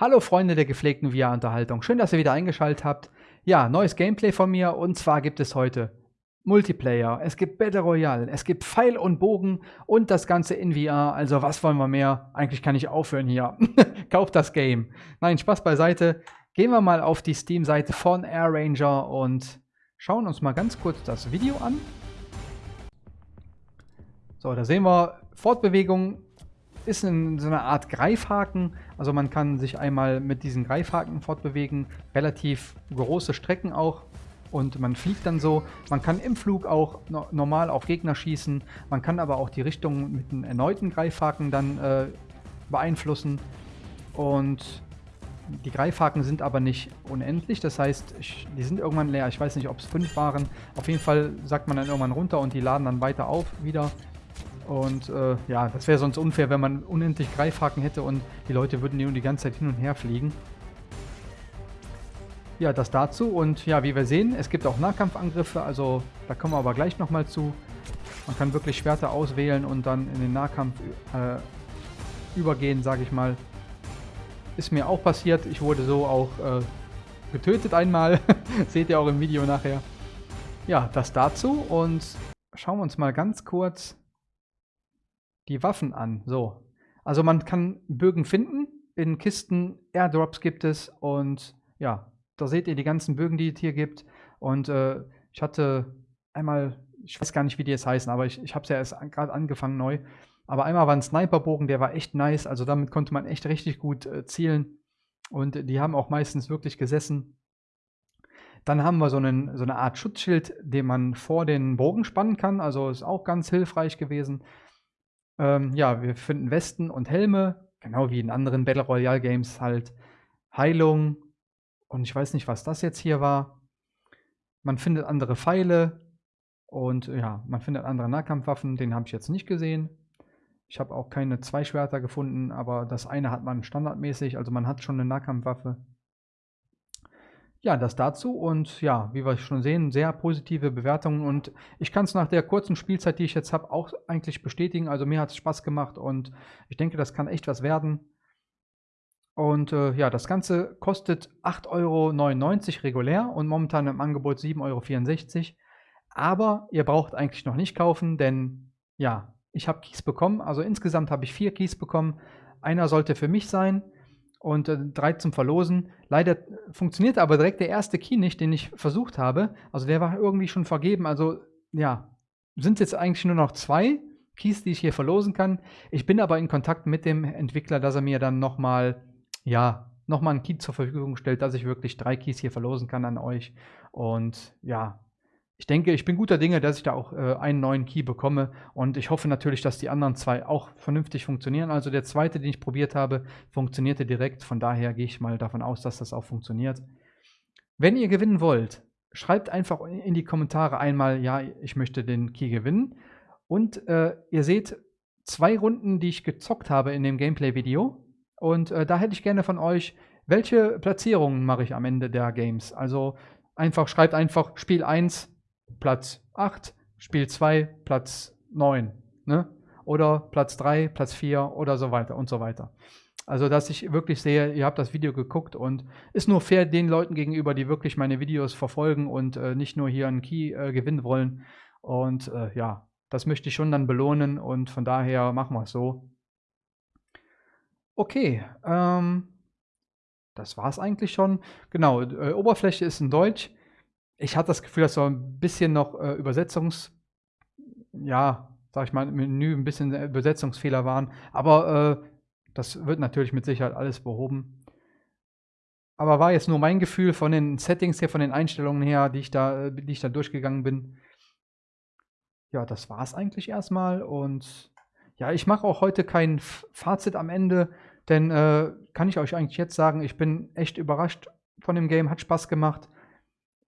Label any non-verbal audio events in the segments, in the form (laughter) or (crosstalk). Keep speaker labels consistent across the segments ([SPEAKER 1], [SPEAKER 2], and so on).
[SPEAKER 1] Hallo Freunde der gepflegten VR-Unterhaltung, schön, dass ihr wieder eingeschaltet habt. Ja, neues Gameplay von mir und zwar gibt es heute Multiplayer, es gibt Battle Royale, es gibt Pfeil und Bogen und das Ganze in VR. Also was wollen wir mehr? Eigentlich kann ich aufhören hier. (laughs) Kauft das Game. Nein, Spaß beiseite. Gehen wir mal auf die Steam-Seite von Air Ranger und schauen uns mal ganz kurz das Video an. So, da sehen wir Fortbewegung ist in so einer Art Greifhaken. Also man kann sich einmal mit diesen Greifhaken fortbewegen. Relativ große Strecken auch. Und man fliegt dann so. Man kann im Flug auch no normal auf Gegner schießen. Man kann aber auch die Richtung mit einem erneuten Greifhaken dann äh, beeinflussen. Und die Greifhaken sind aber nicht unendlich. Das heißt, ich, die sind irgendwann leer. Ich weiß nicht, ob es fünf waren. Auf jeden Fall sagt man dann irgendwann runter und die laden dann weiter auf wieder. Und äh, ja, das wäre sonst unfair, wenn man unendlich Greifhaken hätte und die Leute würden die ganze Zeit hin und her fliegen. Ja, das dazu. Und ja, wie wir sehen, es gibt auch Nahkampfangriffe, also da kommen wir aber gleich nochmal zu. Man kann wirklich Schwerter auswählen und dann in den Nahkampf äh, übergehen, sage ich mal. Ist mir auch passiert. Ich wurde so auch äh, getötet einmal. (laughs) Seht ihr auch im Video nachher. Ja, das dazu. Und schauen wir uns mal ganz kurz die Waffen an. So. Also man kann Bögen finden. In Kisten Airdrops gibt es. Und ja, da seht ihr die ganzen Bögen, die es hier gibt. Und äh, ich hatte einmal, ich weiß gar nicht, wie die jetzt heißen, aber ich, ich habe es ja erst gerade angefangen neu. Aber einmal war ein Sniperbogen, der war echt nice. Also damit konnte man echt richtig gut äh, zielen. Und die haben auch meistens wirklich gesessen. Dann haben wir so, einen, so eine Art Schutzschild, den man vor den Bogen spannen kann. Also ist auch ganz hilfreich gewesen. Ähm, ja, wir finden Westen und Helme, genau wie in anderen Battle Royale Games halt. Heilung und ich weiß nicht, was das jetzt hier war. Man findet andere Pfeile und ja, man findet andere Nahkampfwaffen. Den habe ich jetzt nicht gesehen. Ich habe auch keine zwei Schwerter gefunden, aber das eine hat man standardmäßig, also man hat schon eine Nahkampfwaffe. Ja, das dazu und ja, wie wir schon sehen, sehr positive Bewertungen und ich kann es nach der kurzen Spielzeit, die ich jetzt habe, auch eigentlich bestätigen. Also mir hat es Spaß gemacht und ich denke, das kann echt was werden. Und äh, ja, das Ganze kostet 8,99 Euro regulär und momentan im Angebot 7,64 Euro. Aber ihr braucht eigentlich noch nicht kaufen, denn ja, ich habe Keys bekommen. Also insgesamt habe ich vier Keys bekommen. Einer sollte für mich sein und äh, drei zum Verlosen. Leider funktioniert aber direkt der erste Key nicht, den ich versucht habe. Also der war irgendwie schon vergeben. Also ja, sind jetzt eigentlich nur noch zwei Keys, die ich hier verlosen kann. Ich bin aber in Kontakt mit dem Entwickler, dass er mir dann nochmal, ja, nochmal einen Key zur Verfügung stellt, dass ich wirklich drei Keys hier verlosen kann an euch. Und ja, ich denke, ich bin guter Dinge, dass ich da auch äh, einen neuen Key bekomme und ich hoffe natürlich, dass die anderen zwei auch vernünftig funktionieren. Also der zweite, den ich probiert habe, funktionierte direkt. Von daher gehe ich mal davon aus, dass das auch funktioniert. Wenn ihr gewinnen wollt, schreibt einfach in die Kommentare einmal, ja, ich möchte den Key gewinnen. Und äh, ihr seht zwei Runden, die ich gezockt habe in dem Gameplay-Video. Und äh, da hätte ich gerne von euch, welche Platzierungen mache ich am Ende der Games? Also einfach, schreibt einfach Spiel 1, Platz 8, Spiel 2 Platz 9. Ne? Oder Platz 3, Platz 4 oder so weiter und so weiter. Also, dass ich wirklich sehe, ihr habt das Video geguckt und ist nur fair den Leuten gegenüber, die wirklich meine Videos verfolgen und äh, nicht nur hier einen Key äh, gewinnen wollen. Und äh, ja, das möchte ich schon dann belohnen und von daher machen wir es so. Okay, ähm, das war es eigentlich schon. Genau, äh, Oberfläche ist in Deutsch ich hatte das Gefühl, dass so ein bisschen noch äh, Übersetzungs, ja, sag ich mal, Menü ein bisschen Übersetzungsfehler waren. Aber äh, das wird natürlich mit Sicherheit alles behoben. Aber war jetzt nur mein Gefühl von den Settings her, von den Einstellungen her, die ich da, die ich da durchgegangen bin. Ja, das war es eigentlich erstmal. Und ja, ich mache auch heute kein Fazit am Ende, denn äh, kann ich euch eigentlich jetzt sagen, ich bin echt überrascht von dem Game, hat Spaß gemacht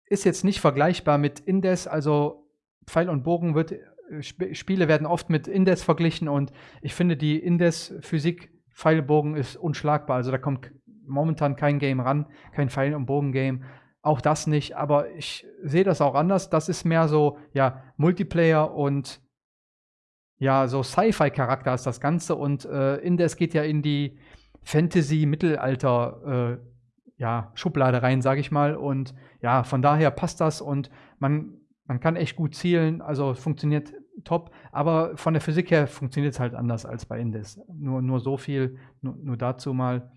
[SPEAKER 1] ist jetzt nicht vergleichbar mit Indes, also Pfeil und Bogen wird, äh, Sp Spiele werden oft mit Indes verglichen und ich finde die Indes-Physik Pfeilbogen ist unschlagbar. Also da kommt momentan kein Game ran, kein Pfeil- und Bogen-Game. Auch das nicht, aber ich sehe das auch anders. Das ist mehr so, ja, Multiplayer und ja, so Sci-Fi-Charakter ist das Ganze und äh, Indes geht ja in die Fantasy-Mittelalter äh, ja, Schublade rein, sage ich mal. Und ja, von daher passt das und man, man kann echt gut zielen, also funktioniert top, aber von der Physik her funktioniert es halt anders als bei Indes. Nur, nur so viel, nur, nur dazu mal.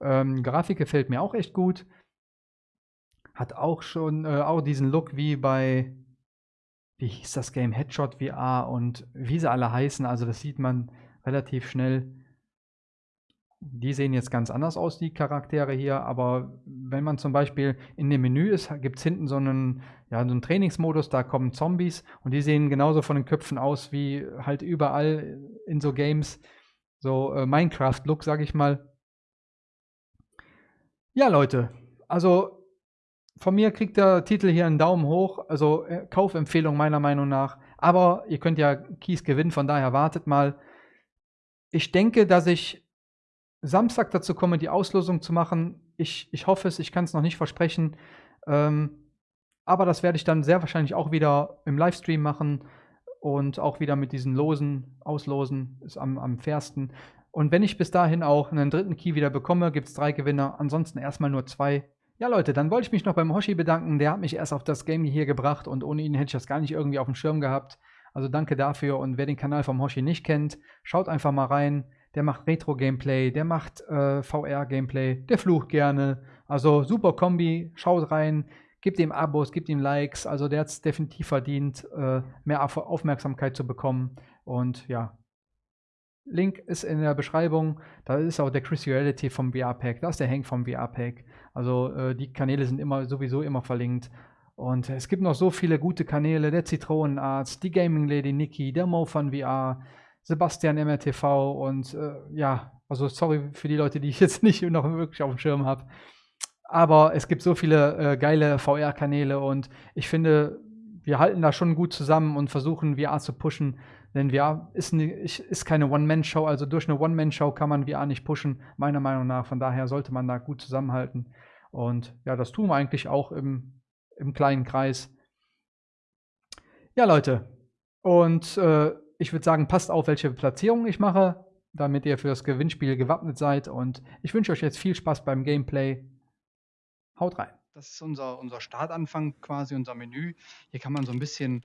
[SPEAKER 1] Ähm, Grafik gefällt mir auch echt gut. Hat auch schon äh, auch diesen Look wie bei, wie hieß das Game, Headshot VR und wie sie alle heißen. Also das sieht man relativ schnell. Die sehen jetzt ganz anders aus, die Charaktere hier, aber wenn man zum Beispiel in dem Menü ist, gibt es hinten so einen, ja, so einen Trainingsmodus, da kommen Zombies und die sehen genauso von den Köpfen aus wie halt überall in so Games. So äh, Minecraft-Look, sag ich mal. Ja, Leute, also von mir kriegt der Titel hier einen Daumen hoch, also äh, Kaufempfehlung meiner Meinung nach. Aber ihr könnt ja Keys gewinnen, von daher wartet mal. Ich denke, dass ich Samstag dazu komme, die Auslosung zu machen. Ich, ich hoffe es, ich kann es noch nicht versprechen. Ähm, aber das werde ich dann sehr wahrscheinlich auch wieder im Livestream machen und auch wieder mit diesen Losen auslosen, ist am, am fairsten. Und wenn ich bis dahin auch einen dritten Key wieder bekomme, gibt es drei Gewinner. Ansonsten erstmal nur zwei. Ja, Leute, dann wollte ich mich noch beim Hoshi bedanken. Der hat mich erst auf das Game hier gebracht und ohne ihn hätte ich das gar nicht irgendwie auf dem Schirm gehabt. Also danke dafür. Und wer den Kanal vom Hoshi nicht kennt, schaut einfach mal rein der macht Retro-Gameplay, der macht äh, VR-Gameplay, der flucht gerne. Also super Kombi, schaut rein, gebt ihm Abos, gebt ihm Likes. Also der hat es definitiv verdient, äh, mehr Aufmerksamkeit zu bekommen. Und ja, Link ist in der Beschreibung. Da ist auch der Chris Reality vom VR-Pack, da ist der Hank vom VR-Pack. Also äh, die Kanäle sind immer sowieso immer verlinkt. Und es gibt noch so viele gute Kanäle, der Zitronenarzt, die Gaming Lady Nikki, der Mo von VR, Sebastian MRTV und äh, ja, also sorry für die Leute, die ich jetzt (laughs) nicht noch wirklich auf dem Schirm habe. Aber es gibt so viele äh, geile VR-Kanäle und ich finde, wir halten da schon gut zusammen und versuchen VR zu pushen. Denn VR ist, ne, ist keine One-Man-Show, also durch eine One-Man-Show kann man VR nicht pushen, meiner Meinung nach. Von daher sollte man da gut zusammenhalten. Und ja, das tun wir eigentlich auch im, im kleinen Kreis. Ja, Leute. Und äh, ich würde sagen, passt auf, welche Platzierung ich mache, damit ihr für das Gewinnspiel gewappnet seid. Und ich wünsche euch jetzt viel Spaß beim Gameplay. Haut rein. Das ist unser, unser Startanfang, quasi unser Menü. Hier kann man so ein bisschen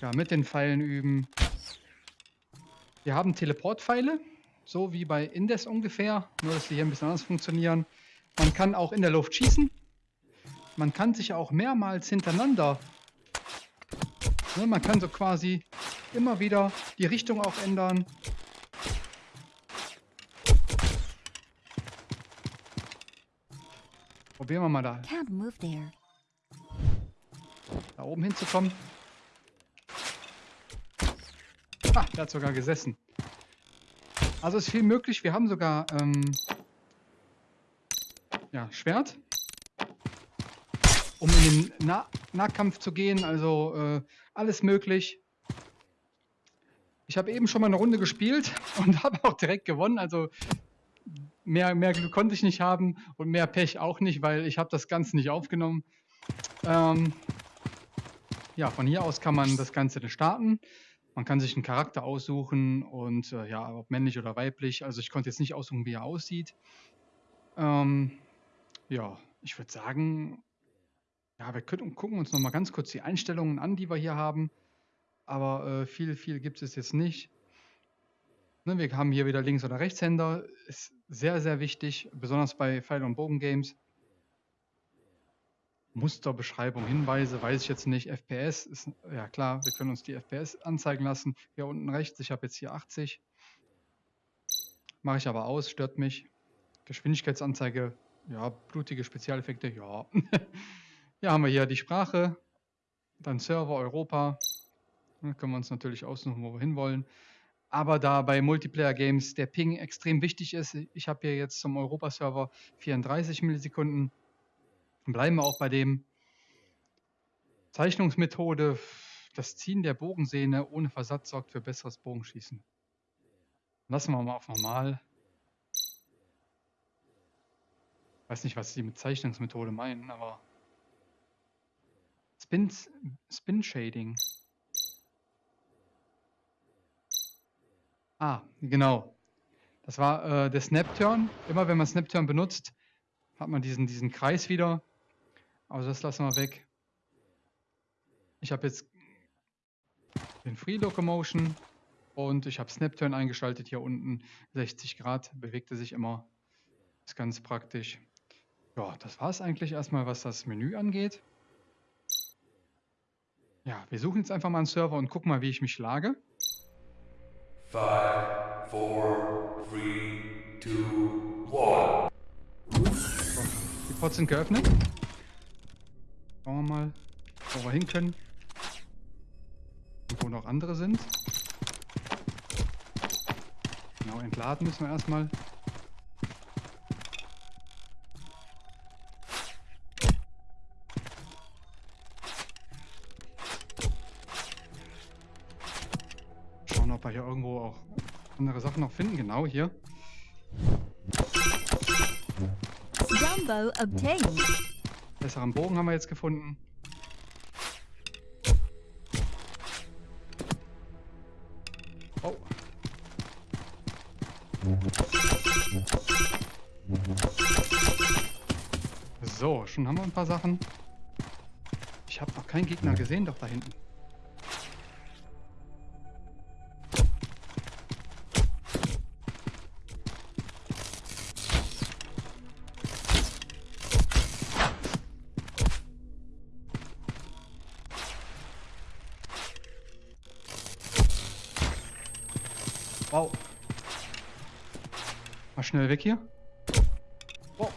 [SPEAKER 1] ja, mit den Pfeilen üben. Wir haben Teleportpfeile, so wie bei Indes ungefähr, nur dass sie hier ein bisschen anders funktionieren. Man kann auch in der Luft schießen. Man kann sich auch mehrmals hintereinander Ne, man kann so quasi immer wieder die Richtung auch ändern. Probieren wir mal da. Da oben hinzukommen. Ah, der hat sogar gesessen. Also ist viel möglich. Wir haben sogar ähm, ja, Schwert um in den nah Nahkampf zu gehen. Also äh, alles möglich. Ich habe eben schon mal eine Runde gespielt (laughs) und habe auch direkt gewonnen. Also mehr, mehr Glück konnte ich nicht haben und mehr Pech auch nicht, weil ich habe das Ganze nicht aufgenommen. Ähm, ja, von hier aus kann man das Ganze dann starten. Man kann sich einen Charakter aussuchen und äh, ja, ob männlich oder weiblich. Also ich konnte jetzt nicht aussuchen, wie er aussieht. Ähm, ja, ich würde sagen, ja, wir können, gucken uns noch mal ganz kurz die Einstellungen an, die wir hier haben. Aber äh, viel, viel gibt es jetzt nicht. Ne, wir haben hier wieder Links- oder Rechtshänder. Ist sehr, sehr wichtig, besonders bei Pfeil- und Bogen-Games. Musterbeschreibung, Hinweise, weiß ich jetzt nicht. FPS ist, ja klar, wir können uns die FPS anzeigen lassen. Hier unten rechts, ich habe jetzt hier 80. Mache ich aber aus, stört mich. Geschwindigkeitsanzeige, ja, blutige Spezialeffekte, ja. (laughs) Hier haben wir hier die Sprache, dann Server Europa. Können wir uns natürlich aussuchen, wo wir hinwollen. Aber da bei Multiplayer-Games der Ping extrem wichtig ist, ich habe hier jetzt zum Europa-Server 34 Millisekunden, bleiben wir auch bei dem. Zeichnungsmethode, das Ziehen der Bogensehne ohne Versatz sorgt für besseres Bogenschießen. Lassen wir mal auf normal. Ich weiß nicht, was sie mit Zeichnungsmethode meinen, aber Spin, Spin Shading. Ah, genau. Das war äh, der Snap-Turn. Immer wenn man Snap-Turn benutzt, hat man diesen, diesen Kreis wieder. Also das lassen wir weg. Ich habe jetzt den Free Locomotion und ich habe Snap-Turn eingeschaltet hier unten. 60 Grad, bewegte sich immer. Ist ganz praktisch. Ja, das war es eigentlich erstmal, was das Menü angeht. Ja, wir suchen jetzt einfach mal einen Server und gucken mal, wie ich mich lage. 5, 4, 3, 2, 1. Die Pots sind geöffnet. Schauen wir mal, wo wir hin können. Und wo noch andere sind. Genau, entladen müssen wir erstmal. Sachen noch finden. Genau hier. Jumbo obtained. Besseren Bogen haben wir jetzt gefunden. Oh. So, schon haben wir ein paar Sachen. Ich habe noch keinen Gegner gesehen, doch da hinten. Wow. Mal schnell weg hier. Wow.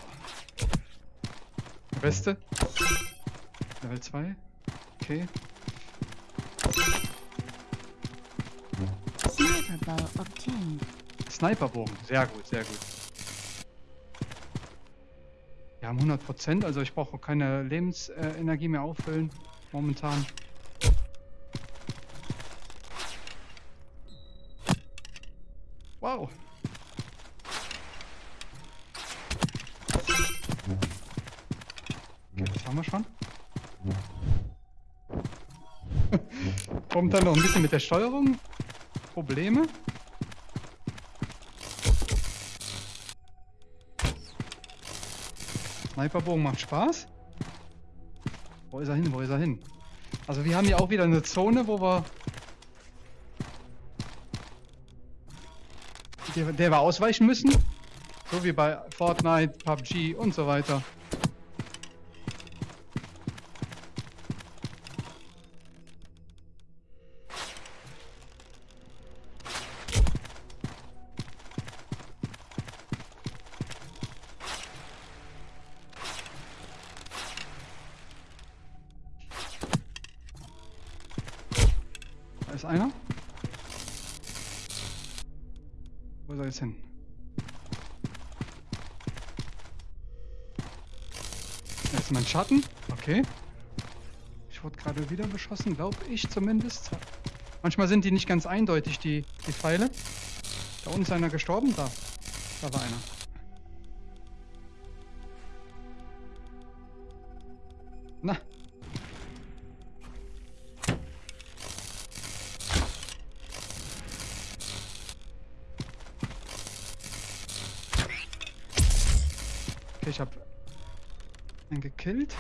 [SPEAKER 1] Weste. Level 2. Okay. Sniperbogen. Sehr gut, sehr gut. Wir haben 100%, also ich brauche keine Lebensenergie mehr auffüllen. Momentan. Kommt dann noch ein bisschen mit der Steuerung. Probleme. Sniperbogen macht Spaß. Wo ist er hin? Wo ist er hin? Also wir haben hier auch wieder eine Zone, wo wir der, der wir ausweichen müssen. So wie bei Fortnite, PUBG und so weiter. Ist einer. Wo soll es hin? Da ist mein Schatten. Okay. Ich wurde gerade wieder beschossen, glaube ich zumindest. Manchmal sind die nicht ganz eindeutig, die, die Pfeile. Da unten ist einer gestorben. Da. Da war einer. Okay, ich habe einen gekillt.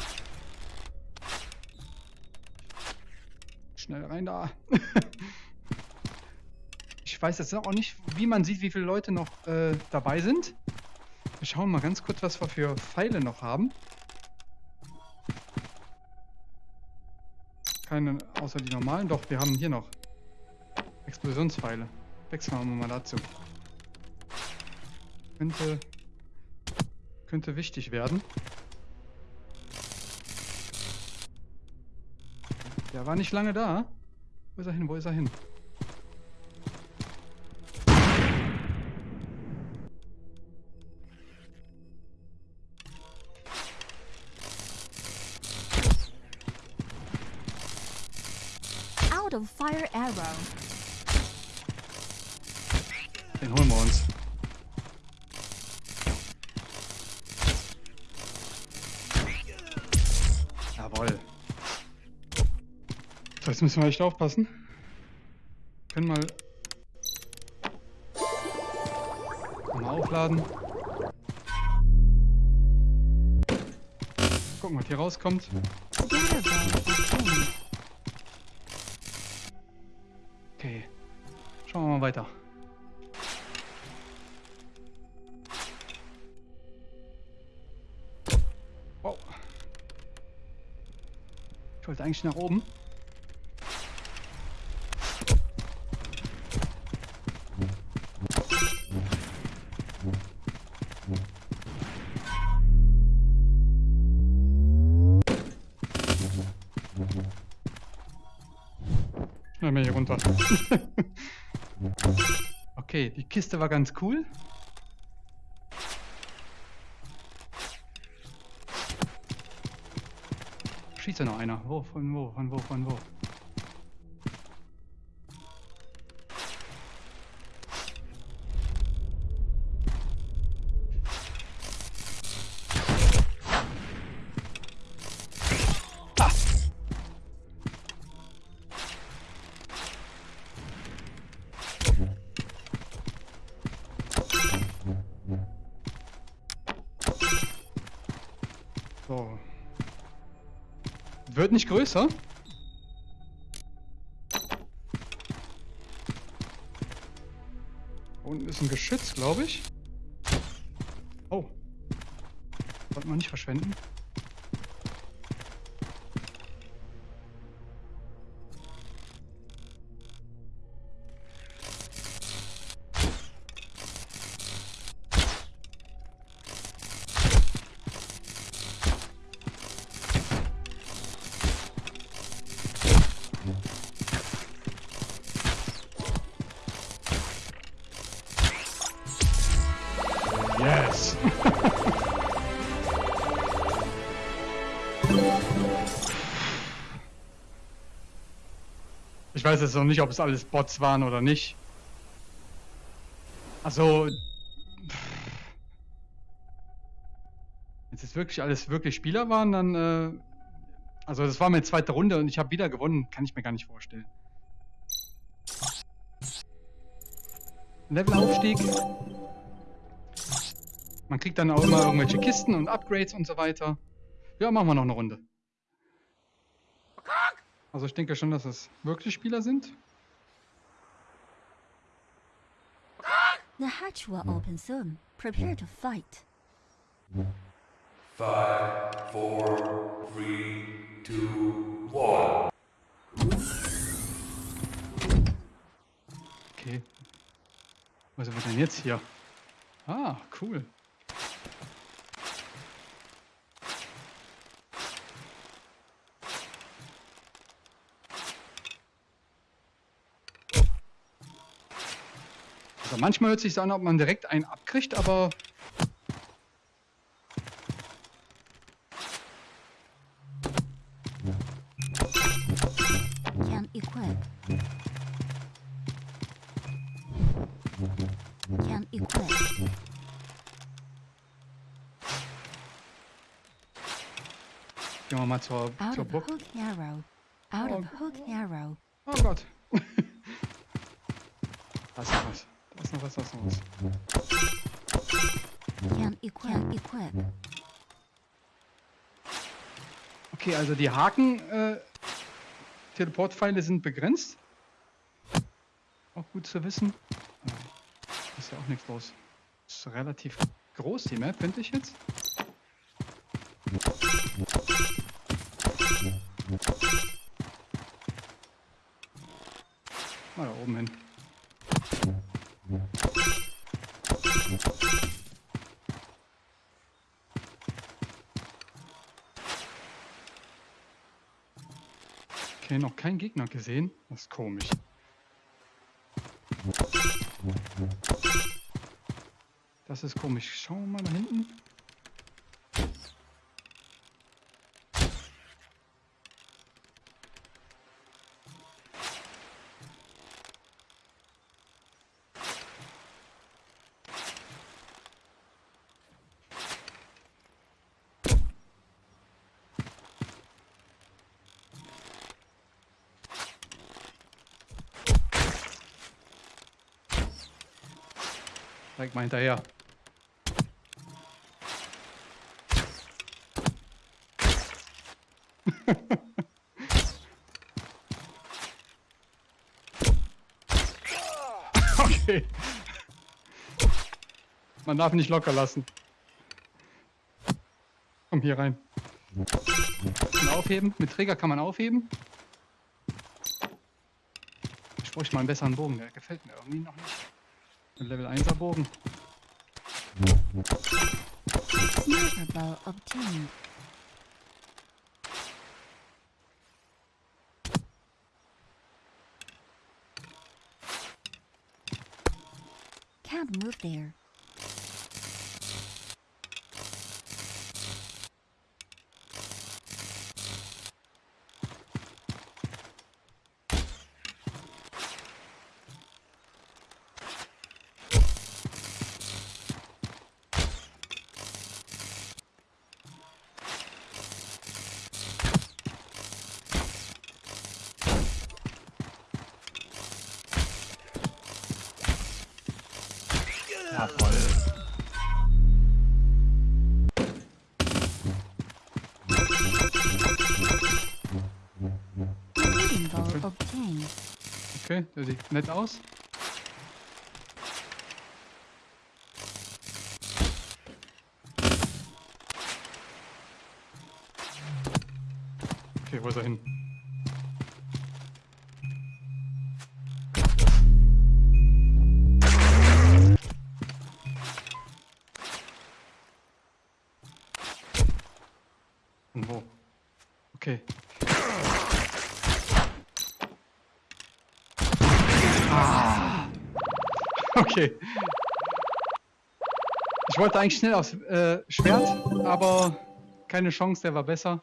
[SPEAKER 1] Schnell rein da. (laughs) ich weiß jetzt auch nicht, wie man sieht, wie viele Leute noch äh, dabei sind. Wir schauen mal ganz kurz, was wir für Pfeile noch haben. Keine, außer die normalen. Doch, wir haben hier noch Explosionspfeile. Wechseln wir mal dazu. Könnte könnte wichtig werden. Der war nicht lange da. Wo ist er hin? Wo ist er hin? Out of fire arrow. Den holen wir uns. Jetzt müssen wir echt aufpassen. Können mal... aufladen. Gucken, was hier rauskommt. Okay. Schauen wir mal weiter. Wow. Ich wollte eigentlich nach oben. (laughs) okay, die Kiste war ganz cool. Schießt ja noch einer. Wo, von wo, von wo, von wo? Wird nicht größer. Unten ist ein Geschütz, glaube ich. Oh. Sollte man nicht verschwenden. Weiß jetzt noch nicht, ob es alles Bots waren oder nicht. Also, wenn es wirklich alles wirklich Spieler waren, dann, äh, also das war meine zweite Runde und ich habe wieder gewonnen, kann ich mir gar nicht vorstellen. Levelaufstieg. Man kriegt dann auch immer irgendwelche Kisten und Upgrades und so weiter. Ja, machen wir noch eine Runde. Also ich denke schon, dass es wirklich Spieler sind.
[SPEAKER 2] The hatch will open soon. Prepare to fight.
[SPEAKER 3] Five, four, three, two, one.
[SPEAKER 1] Okay. Was wir denn jetzt hier? Ah, cool. Also manchmal hört sich an, ob man direkt einen abkriegt, aber
[SPEAKER 2] Can equip. Can equip.
[SPEAKER 1] gehen wir mal zur,
[SPEAKER 2] Out
[SPEAKER 1] zur
[SPEAKER 2] of
[SPEAKER 1] Burg.
[SPEAKER 2] hook arrow. Out of hook arrow.
[SPEAKER 1] Oh Gott. da ist noch was. Da ist noch was, da ist noch was.
[SPEAKER 2] Can equip. Can equip.
[SPEAKER 1] Okay, also die Haken äh, Teleportpfeile sind begrenzt. Auch gut zu wissen. Äh, Ist ja auch nichts los. Ist relativ groß die Map, finde ich jetzt. Okay, noch kein Gegner gesehen. Das ist komisch. Das ist komisch. Schauen wir mal da hinten. direkt mal hinterher. (laughs) okay. Man darf nicht locker lassen. Komm hier rein. Und aufheben. Mit Träger kann man aufheben. Ich bräuchte mal einen besseren Bogen. Der gefällt mir irgendwie noch nicht. Ein Level 1er Bogen.
[SPEAKER 2] Can't move there.
[SPEAKER 1] Sieht nett aus. Okay, wo ist er hin? Okay. Ich wollte eigentlich schnell aufs äh, Schwert, aber keine Chance, der war besser.